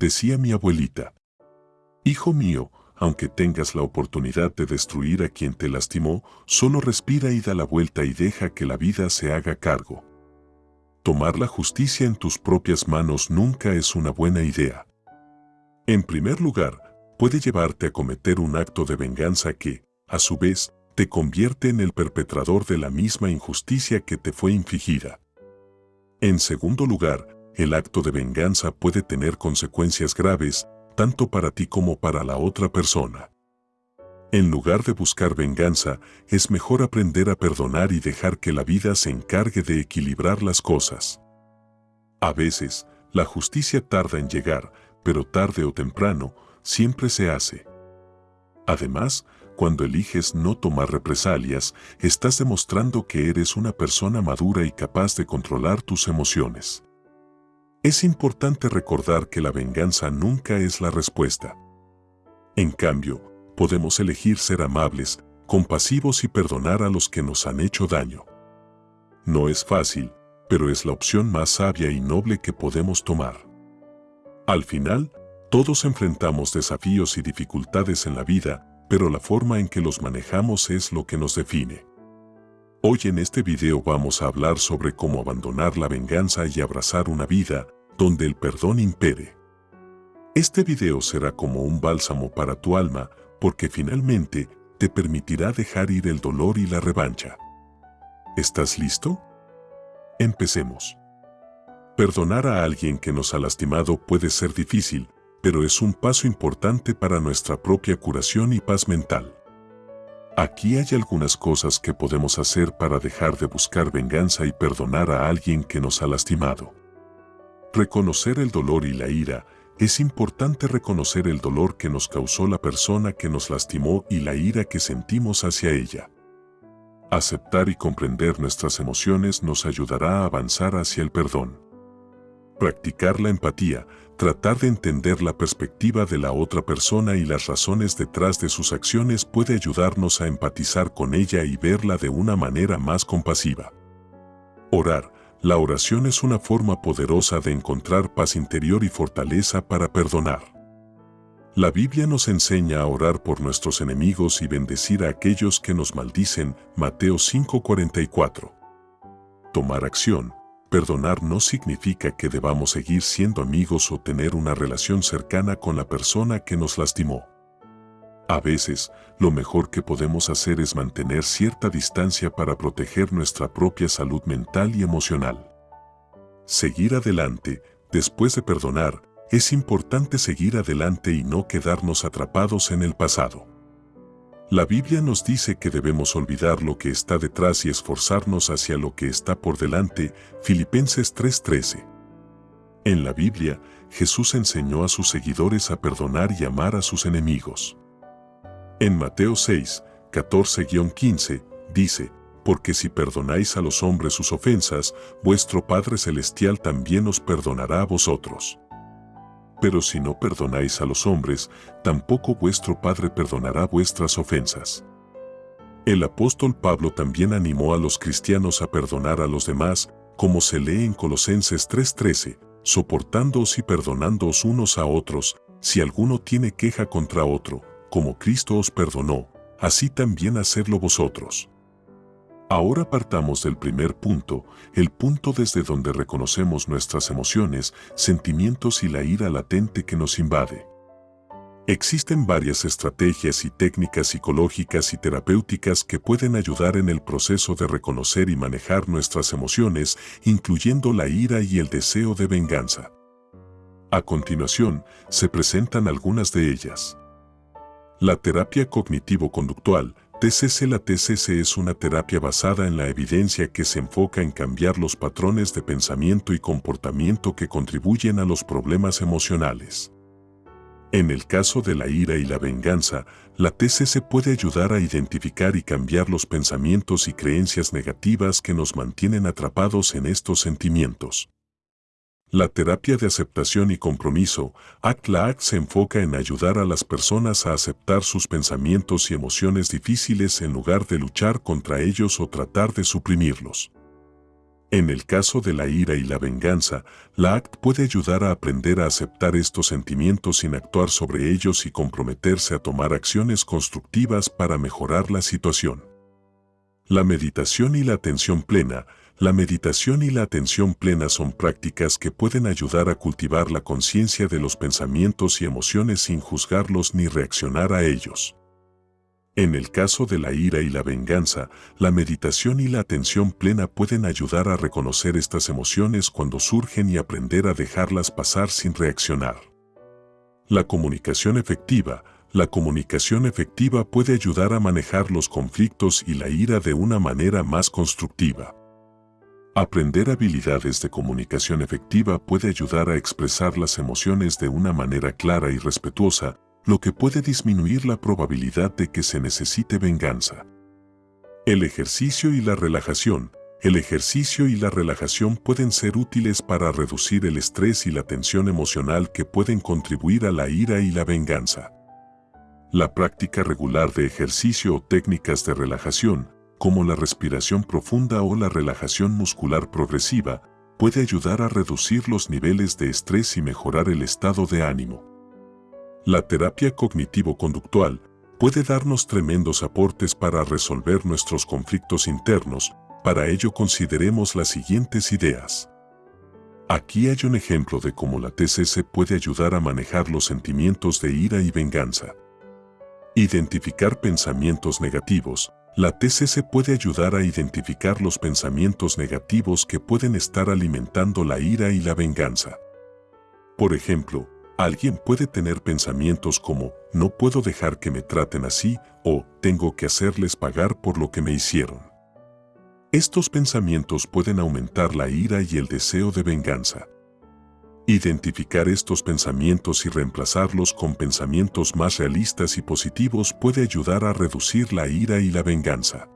decía mi abuelita. Hijo mío, aunque tengas la oportunidad de destruir a quien te lastimó, solo respira y da la vuelta y deja que la vida se haga cargo. Tomar la justicia en tus propias manos nunca es una buena idea. En primer lugar, puede llevarte a cometer un acto de venganza que, a su vez, te convierte en el perpetrador de la misma injusticia que te fue infligida. En segundo lugar, el acto de venganza puede tener consecuencias graves, tanto para ti como para la otra persona. En lugar de buscar venganza, es mejor aprender a perdonar y dejar que la vida se encargue de equilibrar las cosas. A veces, la justicia tarda en llegar, pero tarde o temprano, siempre se hace. Además, cuando eliges no tomar represalias, estás demostrando que eres una persona madura y capaz de controlar tus emociones. Es importante recordar que la venganza nunca es la respuesta. En cambio, podemos elegir ser amables, compasivos y perdonar a los que nos han hecho daño. No es fácil, pero es la opción más sabia y noble que podemos tomar. Al final, todos enfrentamos desafíos y dificultades en la vida, pero la forma en que los manejamos es lo que nos define. Hoy en este video vamos a hablar sobre cómo abandonar la venganza y abrazar una vida donde el perdón impere. Este video será como un bálsamo para tu alma porque finalmente te permitirá dejar ir el dolor y la revancha. ¿Estás listo? Empecemos. Perdonar a alguien que nos ha lastimado puede ser difícil, pero es un paso importante para nuestra propia curación y paz mental. Aquí hay algunas cosas que podemos hacer para dejar de buscar venganza y perdonar a alguien que nos ha lastimado. Reconocer el dolor y la ira es importante reconocer el dolor que nos causó la persona que nos lastimó y la ira que sentimos hacia ella. Aceptar y comprender nuestras emociones nos ayudará a avanzar hacia el perdón. Practicar la empatía, tratar de entender la perspectiva de la otra persona y las razones detrás de sus acciones puede ayudarnos a empatizar con ella y verla de una manera más compasiva. Orar, la oración es una forma poderosa de encontrar paz interior y fortaleza para perdonar. La Biblia nos enseña a orar por nuestros enemigos y bendecir a aquellos que nos maldicen, Mateo 5:44. Tomar acción, perdonar no significa que debamos seguir siendo amigos o tener una relación cercana con la persona que nos lastimó. A veces, lo mejor que podemos hacer es mantener cierta distancia para proteger nuestra propia salud mental y emocional. Seguir adelante, después de perdonar, es importante seguir adelante y no quedarnos atrapados en el pasado. La Biblia nos dice que debemos olvidar lo que está detrás y esforzarnos hacia lo que está por delante, Filipenses 3:13. En la Biblia, Jesús enseñó a sus seguidores a perdonar y amar a sus enemigos. En Mateo 6, 14-15, dice, Porque si perdonáis a los hombres sus ofensas, vuestro Padre Celestial también os perdonará a vosotros. Pero si no perdonáis a los hombres, tampoco vuestro Padre perdonará vuestras ofensas. El apóstol Pablo también animó a los cristianos a perdonar a los demás, como se lee en Colosenses 3:13, soportándoos y perdonándoos unos a otros, si alguno tiene queja contra otro, como Cristo os perdonó, así también hacedlo vosotros. Ahora partamos del primer punto, el punto desde donde reconocemos nuestras emociones, sentimientos y la ira latente que nos invade. Existen varias estrategias y técnicas psicológicas y terapéuticas que pueden ayudar en el proceso de reconocer y manejar nuestras emociones, incluyendo la ira y el deseo de venganza. A continuación, se presentan algunas de ellas. La terapia cognitivo-conductual, TCC La TCC es una terapia basada en la evidencia que se enfoca en cambiar los patrones de pensamiento y comportamiento que contribuyen a los problemas emocionales. En el caso de la ira y la venganza, la TCC puede ayudar a identificar y cambiar los pensamientos y creencias negativas que nos mantienen atrapados en estos sentimientos. La terapia de aceptación y compromiso, ACT-LAC, se enfoca en ayudar a las personas a aceptar sus pensamientos y emociones difíciles en lugar de luchar contra ellos o tratar de suprimirlos. En el caso de la ira y la venganza, la ACT puede ayudar a aprender a aceptar estos sentimientos sin actuar sobre ellos y comprometerse a tomar acciones constructivas para mejorar la situación. La meditación y la atención plena. La meditación y la atención plena son prácticas que pueden ayudar a cultivar la conciencia de los pensamientos y emociones sin juzgarlos ni reaccionar a ellos. En el caso de la ira y la venganza, la meditación y la atención plena pueden ayudar a reconocer estas emociones cuando surgen y aprender a dejarlas pasar sin reaccionar. La comunicación efectiva. La comunicación efectiva puede ayudar a manejar los conflictos y la ira de una manera más constructiva. Aprender habilidades de comunicación efectiva puede ayudar a expresar las emociones de una manera clara y respetuosa, lo que puede disminuir la probabilidad de que se necesite venganza. El ejercicio y la relajación. El ejercicio y la relajación pueden ser útiles para reducir el estrés y la tensión emocional que pueden contribuir a la ira y la venganza. La práctica regular de ejercicio o técnicas de relajación, como la respiración profunda o la relajación muscular progresiva, puede ayudar a reducir los niveles de estrés y mejorar el estado de ánimo. La terapia cognitivo-conductual puede darnos tremendos aportes para resolver nuestros conflictos internos, para ello consideremos las siguientes ideas. Aquí hay un ejemplo de cómo la TCC puede ayudar a manejar los sentimientos de ira y venganza. Identificar pensamientos negativos. La TCC puede ayudar a identificar los pensamientos negativos que pueden estar alimentando la ira y la venganza. Por ejemplo, Alguien puede tener pensamientos como, no puedo dejar que me traten así o tengo que hacerles pagar por lo que me hicieron. Estos pensamientos pueden aumentar la ira y el deseo de venganza. Identificar estos pensamientos y reemplazarlos con pensamientos más realistas y positivos puede ayudar a reducir la ira y la venganza.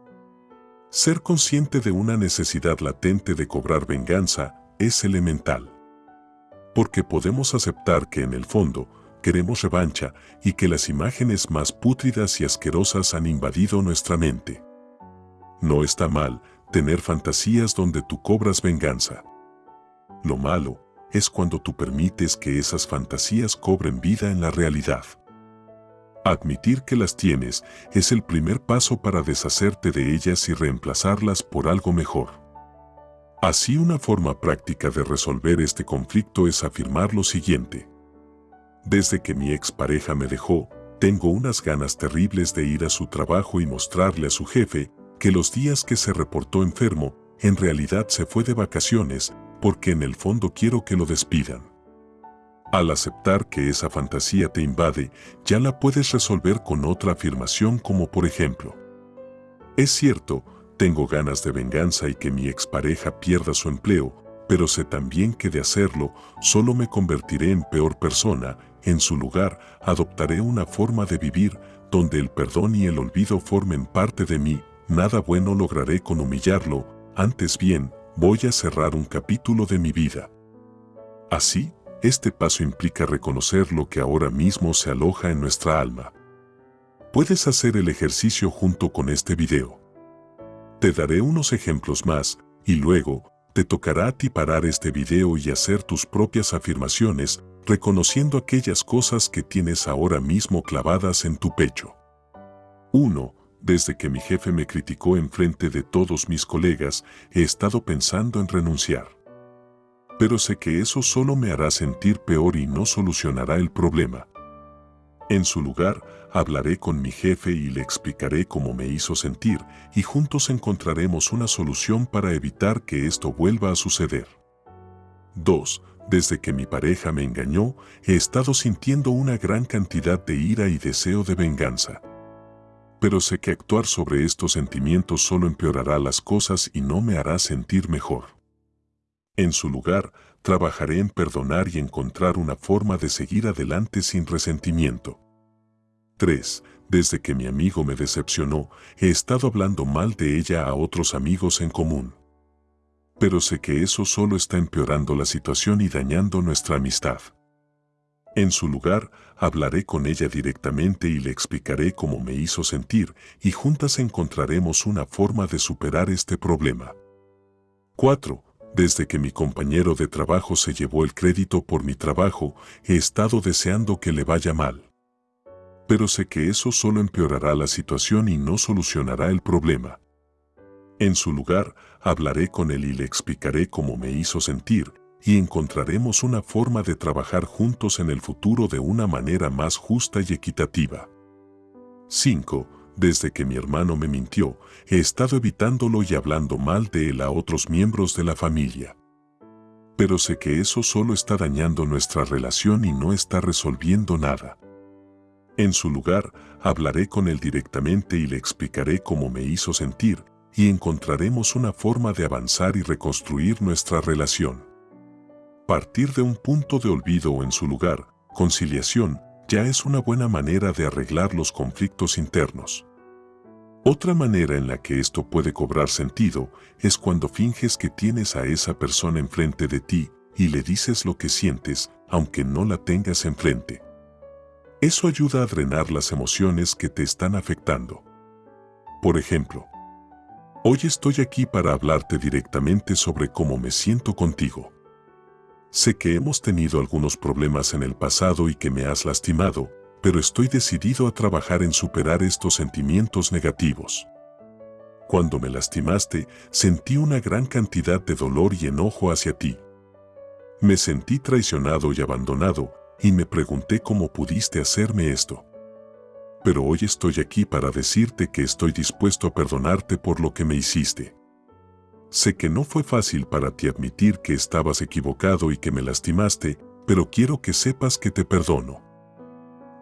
Ser consciente de una necesidad latente de cobrar venganza es elemental porque podemos aceptar que en el fondo queremos revancha y que las imágenes más pútridas y asquerosas han invadido nuestra mente. No está mal tener fantasías donde tú cobras venganza. Lo malo es cuando tú permites que esas fantasías cobren vida en la realidad. Admitir que las tienes es el primer paso para deshacerte de ellas y reemplazarlas por algo mejor. Así una forma práctica de resolver este conflicto es afirmar lo siguiente. Desde que mi expareja me dejó, tengo unas ganas terribles de ir a su trabajo y mostrarle a su jefe que los días que se reportó enfermo, en realidad se fue de vacaciones porque en el fondo quiero que lo despidan. Al aceptar que esa fantasía te invade, ya la puedes resolver con otra afirmación como por ejemplo. Es cierto, tengo ganas de venganza y que mi expareja pierda su empleo, pero sé también que de hacerlo solo me convertiré en peor persona, en su lugar adoptaré una forma de vivir donde el perdón y el olvido formen parte de mí, nada bueno lograré con humillarlo, antes bien, voy a cerrar un capítulo de mi vida. Así, este paso implica reconocer lo que ahora mismo se aloja en nuestra alma. Puedes hacer el ejercicio junto con este video. Te daré unos ejemplos más, y luego, te tocará a ti parar este video y hacer tus propias afirmaciones, reconociendo aquellas cosas que tienes ahora mismo clavadas en tu pecho. 1. Desde que mi jefe me criticó en frente de todos mis colegas, he estado pensando en renunciar. Pero sé que eso solo me hará sentir peor y no solucionará el problema. En su lugar, hablaré con mi jefe y le explicaré cómo me hizo sentir y juntos encontraremos una solución para evitar que esto vuelva a suceder. 2. Desde que mi pareja me engañó, he estado sintiendo una gran cantidad de ira y deseo de venganza. Pero sé que actuar sobre estos sentimientos solo empeorará las cosas y no me hará sentir mejor. En su lugar, trabajaré en perdonar y encontrar una forma de seguir adelante sin resentimiento. 3. Desde que mi amigo me decepcionó, he estado hablando mal de ella a otros amigos en común. Pero sé que eso solo está empeorando la situación y dañando nuestra amistad. En su lugar, hablaré con ella directamente y le explicaré cómo me hizo sentir y juntas encontraremos una forma de superar este problema. 4 desde que mi compañero de trabajo se llevó el crédito por mi trabajo, he estado deseando que le vaya mal. Pero sé que eso solo empeorará la situación y no solucionará el problema. En su lugar, hablaré con él y le explicaré cómo me hizo sentir, y encontraremos una forma de trabajar juntos en el futuro de una manera más justa y equitativa. 5. Desde que mi hermano me mintió, he estado evitándolo y hablando mal de él a otros miembros de la familia. Pero sé que eso solo está dañando nuestra relación y no está resolviendo nada. En su lugar, hablaré con él directamente y le explicaré cómo me hizo sentir, y encontraremos una forma de avanzar y reconstruir nuestra relación. Partir de un punto de olvido o en su lugar, conciliación, ya es una buena manera de arreglar los conflictos internos. Otra manera en la que esto puede cobrar sentido es cuando finges que tienes a esa persona enfrente de ti y le dices lo que sientes, aunque no la tengas enfrente. Eso ayuda a drenar las emociones que te están afectando. Por ejemplo, hoy estoy aquí para hablarte directamente sobre cómo me siento contigo. Sé que hemos tenido algunos problemas en el pasado y que me has lastimado, pero estoy decidido a trabajar en superar estos sentimientos negativos. Cuando me lastimaste, sentí una gran cantidad de dolor y enojo hacia ti. Me sentí traicionado y abandonado, y me pregunté cómo pudiste hacerme esto. Pero hoy estoy aquí para decirte que estoy dispuesto a perdonarte por lo que me hiciste. Sé que no fue fácil para ti admitir que estabas equivocado y que me lastimaste, pero quiero que sepas que te perdono.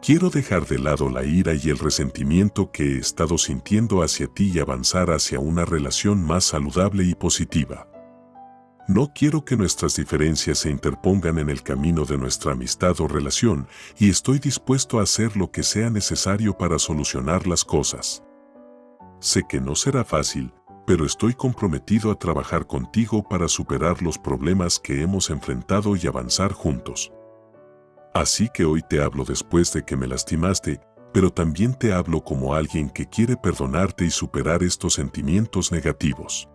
Quiero dejar de lado la ira y el resentimiento que he estado sintiendo hacia ti y avanzar hacia una relación más saludable y positiva. No quiero que nuestras diferencias se interpongan en el camino de nuestra amistad o relación y estoy dispuesto a hacer lo que sea necesario para solucionar las cosas. Sé que no será fácil, pero estoy comprometido a trabajar contigo para superar los problemas que hemos enfrentado y avanzar juntos. Así que hoy te hablo después de que me lastimaste, pero también te hablo como alguien que quiere perdonarte y superar estos sentimientos negativos.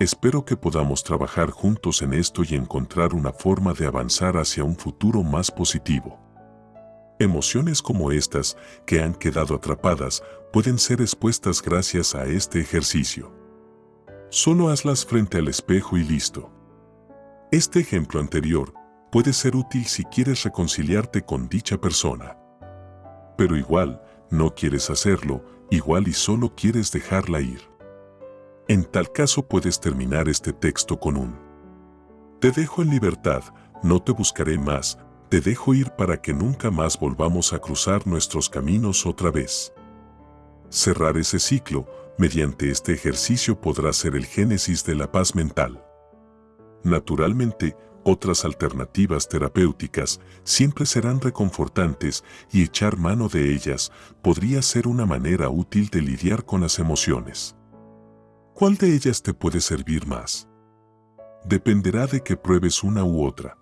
Espero que podamos trabajar juntos en esto y encontrar una forma de avanzar hacia un futuro más positivo. Emociones como estas, que han quedado atrapadas, pueden ser expuestas gracias a este ejercicio. Solo hazlas frente al espejo y listo. Este ejemplo anterior puede ser útil si quieres reconciliarte con dicha persona. Pero igual, no quieres hacerlo, igual y solo quieres dejarla ir. En tal caso puedes terminar este texto con un Te dejo en libertad, no te buscaré más, te dejo ir para que nunca más volvamos a cruzar nuestros caminos otra vez. Cerrar ese ciclo, mediante este ejercicio podrá ser el génesis de la paz mental. Naturalmente, otras alternativas terapéuticas siempre serán reconfortantes y echar mano de ellas podría ser una manera útil de lidiar con las emociones. ¿Cuál de ellas te puede servir más? Dependerá de que pruebes una u otra.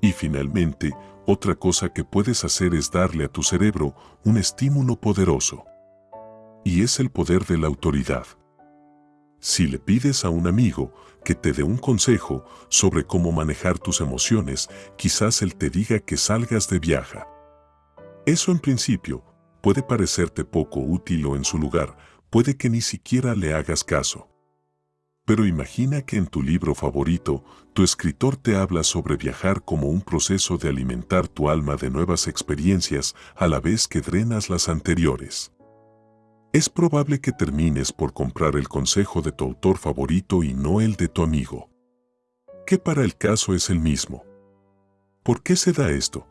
Y finalmente, otra cosa que puedes hacer es darle a tu cerebro un estímulo poderoso. Y es el poder de la autoridad. Si le pides a un amigo que te dé un consejo sobre cómo manejar tus emociones, quizás él te diga que salgas de viaje. Eso en principio puede parecerte poco útil o en su lugar, puede que ni siquiera le hagas caso. Pero imagina que en tu libro favorito, tu escritor te habla sobre viajar como un proceso de alimentar tu alma de nuevas experiencias a la vez que drenas las anteriores. Es probable que termines por comprar el consejo de tu autor favorito y no el de tu amigo. Que para el caso es el mismo. ¿Por qué se da esto?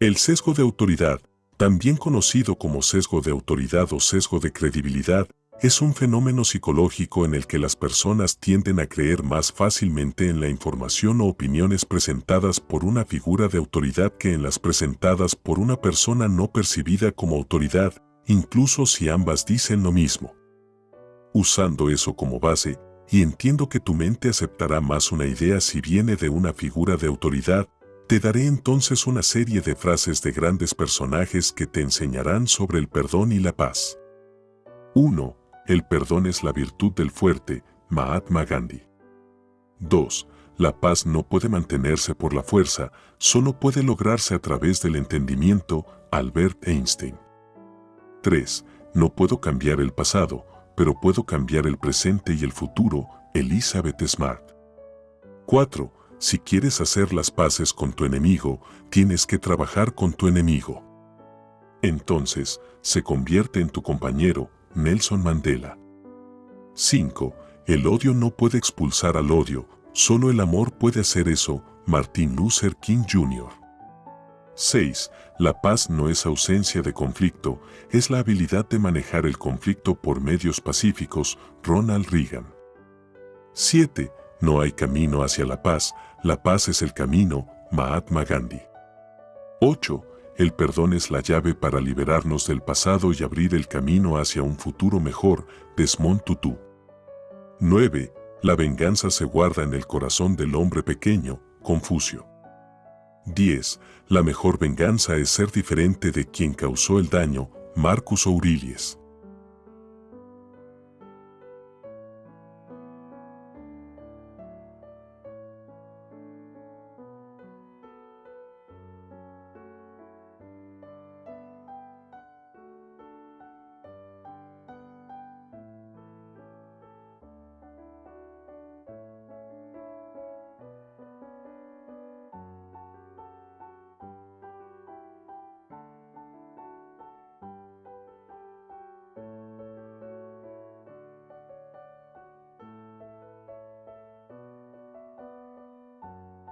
El sesgo de autoridad, también conocido como sesgo de autoridad o sesgo de credibilidad, es un fenómeno psicológico en el que las personas tienden a creer más fácilmente en la información o opiniones presentadas por una figura de autoridad que en las presentadas por una persona no percibida como autoridad, incluso si ambas dicen lo mismo. Usando eso como base, y entiendo que tu mente aceptará más una idea si viene de una figura de autoridad, te daré entonces una serie de frases de grandes personajes que te enseñarán sobre el perdón y la paz. 1. El perdón es la virtud del fuerte, Mahatma Gandhi. 2. La paz no puede mantenerse por la fuerza, solo puede lograrse a través del entendimiento, Albert Einstein. 3. No puedo cambiar el pasado, pero puedo cambiar el presente y el futuro, Elizabeth Smart. 4. Si quieres hacer las paces con tu enemigo, tienes que trabajar con tu enemigo. Entonces, se convierte en tu compañero, Nelson Mandela. 5. El odio no puede expulsar al odio, solo el amor puede hacer eso, Martin Luther King Jr. 6. La paz no es ausencia de conflicto, es la habilidad de manejar el conflicto por medios pacíficos, Ronald Reagan. 7. No hay camino hacia la paz, la paz es el camino, Mahatma Gandhi. 8. El perdón es la llave para liberarnos del pasado y abrir el camino hacia un futuro mejor, Desmond Tutu. 9. La venganza se guarda en el corazón del hombre pequeño, Confucio. 10. La mejor venganza es ser diferente de quien causó el daño, Marcus Aurelius.